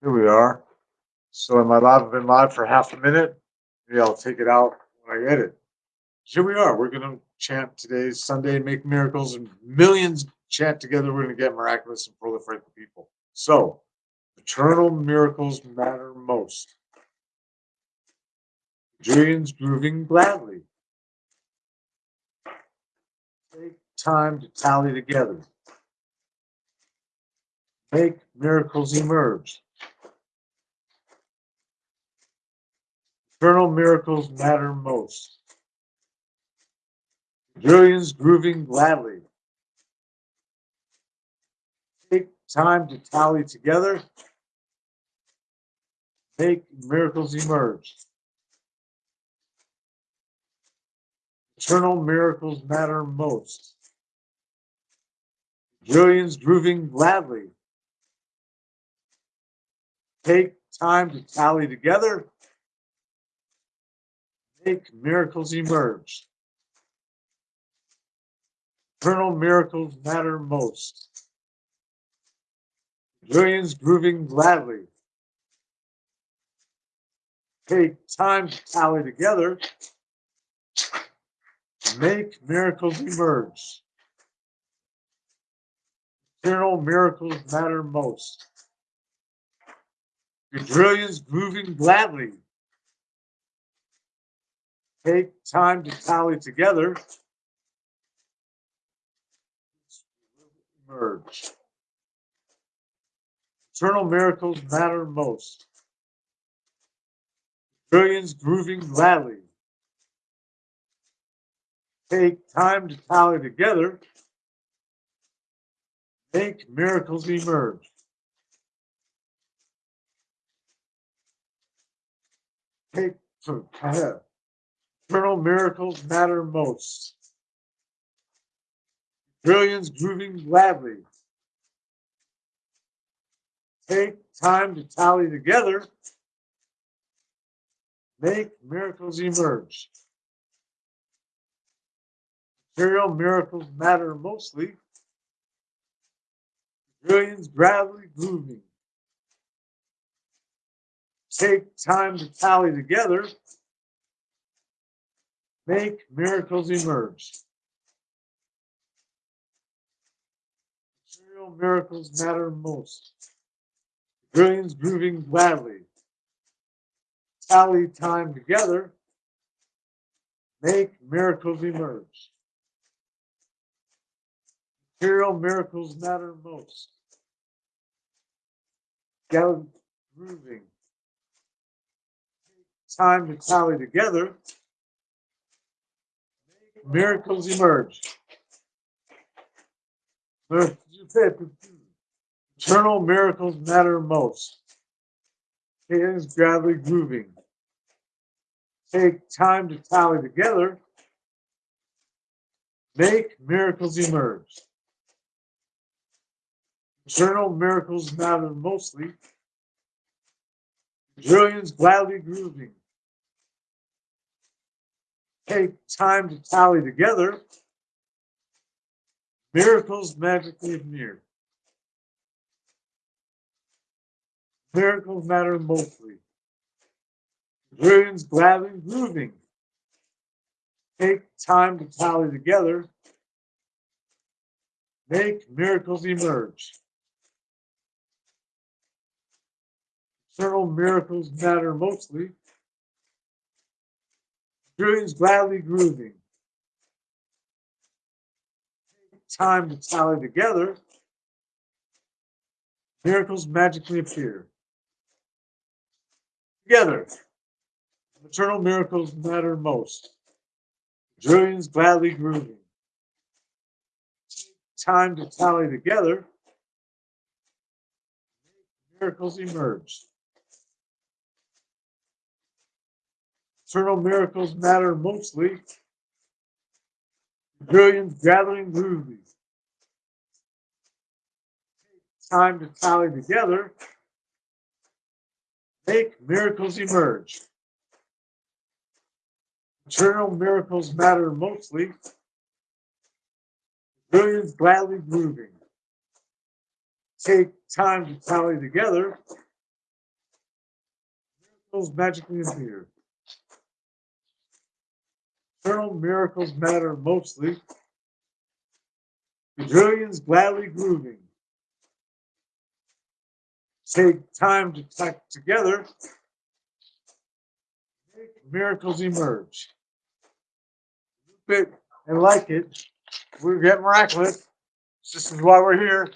Here we are. So am I live? I've been live for half a minute. Maybe I'll take it out when I edit. Here we are. We're gonna chant today's Sunday, make miracles, and millions chant together. We're gonna get miraculous and proliferate the people. So, eternal miracles matter most. Julian's grooving gladly. Take time to tally together. Make miracles emerge. Eternal miracles matter most. Julian's grooving gladly. Take time to tally together. Make miracles emerge. Eternal miracles matter most. Julian's grooving gladly. Take time to tally together. Make miracles emerge. Eternal miracles matter most. Julian's grooving gladly. Take time to tally together. Make miracles emerge. Eternal miracles matter most. Quadrillions grooving gladly. Take time to tally together. Emerge. Eternal miracles matter most. Quadrillions grooving gladly. Take time to tally together. Make miracles emerge. Take. Eternal miracles matter most. Trillions grooving gladly. Take time to tally together. Make miracles emerge. Material miracles matter mostly. Trillions gladly grooving. Take time to tally together. Make miracles emerge. Material miracles matter most. Trillions grooving gladly. Tally time together. Make miracles emerge. Material miracles matter most. Gal- grooving. Time to tally together. Miracles emerge. Eternal miracles matter most. Hands gladly grooving. Take time to tally together. Make miracles emerge. Eternal miracles matter mostly. Trillions gladly grooving. Take time to tally together. Miracles magically appear. Miracles matter mostly. Trillions gladly grooving. Take time to tally together. Make miracles emerge. Eternal miracles matter mostly. Trillions gladly grooving. Time to tally together. Miracles magically appear. Together. Eternal miracles matter most. Trillions gladly grooving. Time to tally together. Miracles emerge. Eternal miracles matter mostly. Trillions gathering groovy. Time to tally together. Make miracles emerge. Eternal miracles matter mostly. Trillions gladly grooving. Take time to tally together. miracles magically appear. Eternal miracles matter mostly. Quadrillions gladly grooving. Take time to tuck together. Make miracles emerge. Loop it and like it. We get miraculous. This is why we're here.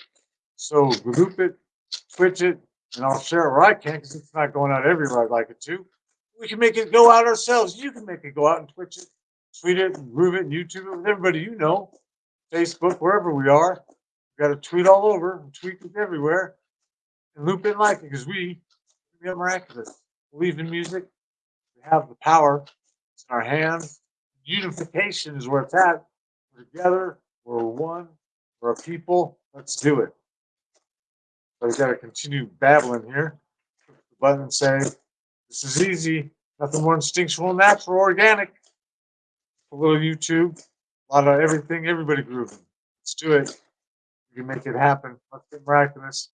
So group it, twitch it, and I'll share where I can because it's not going out everywhere I'd like it to. We can make it go out ourselves. You can make it go out and twitch it, tweet it, and groove it, and YouTube it with everybody you know, Facebook, wherever we are. We've got to tweet all over tweet it everywhere and loop in like it because we, we are miraculous. Believe in music. We have the power. It's in our hands. Unification is where it's at. We're together. We're one. We're a people. Let's do it. But I gotta continue babbling here. Push the Button and say, this is easy. Nothing more instinctual, natural, organic. A little YouTube, a lot of everything, everybody grooving. Let's do it. We can make it happen. Let's get miraculous.